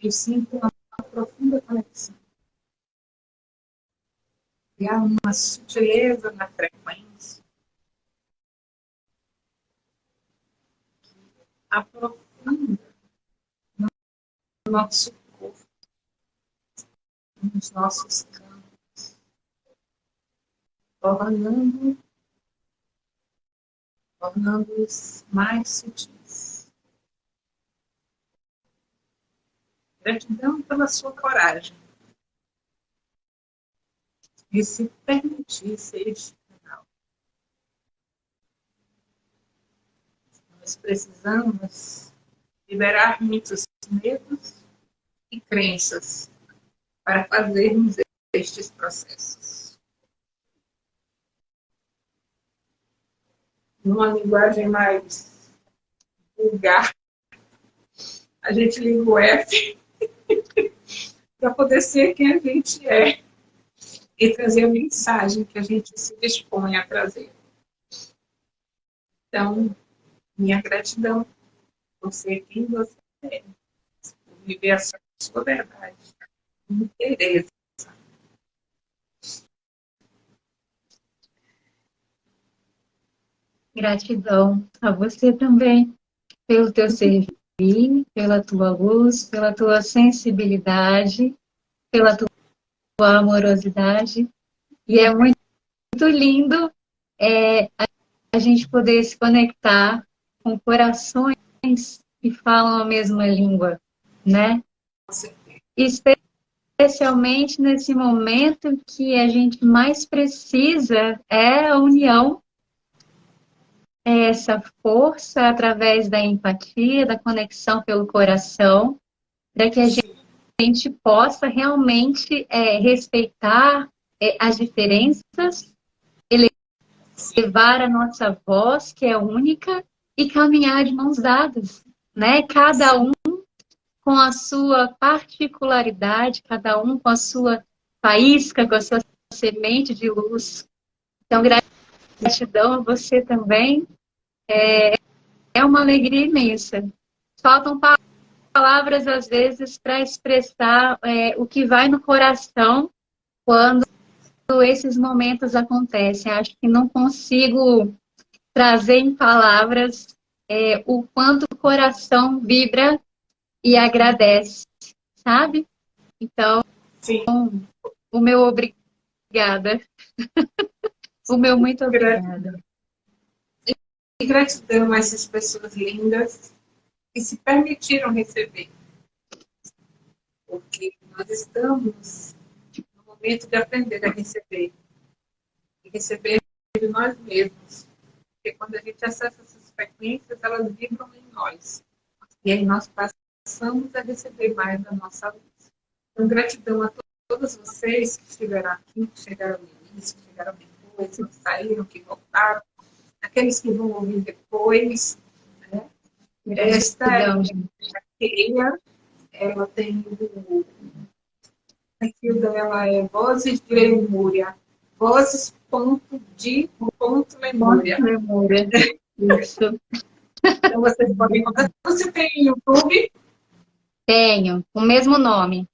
eu sinto uma profunda conexão. E há uma sutileza na frequência que aprofunda no nosso corpo, nos nossos campos tornando, tornando-os mais sutis. Gratidão pela sua coragem e se permitir ser este canal. Nós precisamos liberar muitos medos e crenças para fazermos estes processos. Numa linguagem mais vulgar, a gente liga o F para poder ser quem a gente é e trazer a mensagem que a gente se dispõe a trazer. Então, minha gratidão por ser quem você é, por viver a sua verdade, Tereza. Gratidão a você também, pelo teu serviço, pela tua luz, pela tua sensibilidade, pela tua amorosidade. E é muito, muito lindo é, a gente poder se conectar com corações que falam a mesma língua, né? Especialmente nesse momento que a gente mais precisa é a união essa força através da empatia, da conexão pelo coração, para que a gente possa realmente é, respeitar é, as diferenças, elevar a nossa voz, que é única, e caminhar de mãos dadas, né? Cada um com a sua particularidade, cada um com a sua faísca, com a sua semente de luz. Então, gratidão a você também é, é uma alegria imensa. Faltam palavras, às vezes, para expressar é, o que vai no coração quando esses momentos acontecem. Acho que não consigo trazer em palavras é, o quanto o coração vibra e agradece, sabe? Então, Sim. o meu obrigada. o meu muito obrigada. E gratidão a essas pessoas lindas que se permitiram receber. Porque nós estamos no momento de aprender a receber. E receber de nós mesmos. Porque quando a gente acessa essas frequências, elas vibram em nós. E aí nós passamos a receber mais da nossa luz. Então, gratidão a todos vocês que estiveram aqui, que chegaram no início, que chegaram depois, que saíram, que voltaram aqueles que vão ouvir depois. Né? Esta é a Keia, ela tem o perfil dela é Vozes de Lemúria. Vozes ponto de ponto memória. memória. Isso. Então vocês podem encontrar. Você tem YouTube? Tenho, o mesmo nome.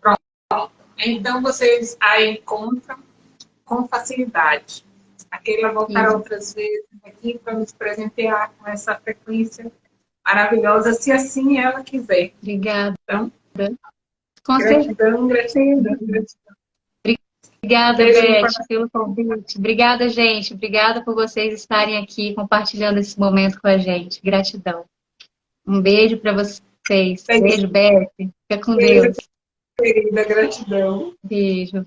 Pronto. Então vocês a encontram com facilidade. A Keila voltará outras vezes aqui para nos presentear com essa frequência maravilhosa, se assim ela quiser. Obrigada. Então, com gratidão, gratidão, gratidão. Obrigada, Beth, pelo convite. Obrigada, gente. Obrigada por vocês estarem aqui compartilhando esse momento com a gente. Gratidão. Um beijo para vocês. Beijo, beijo Beth. Fica com beijo, Deus. Querida, gratidão. Beijo.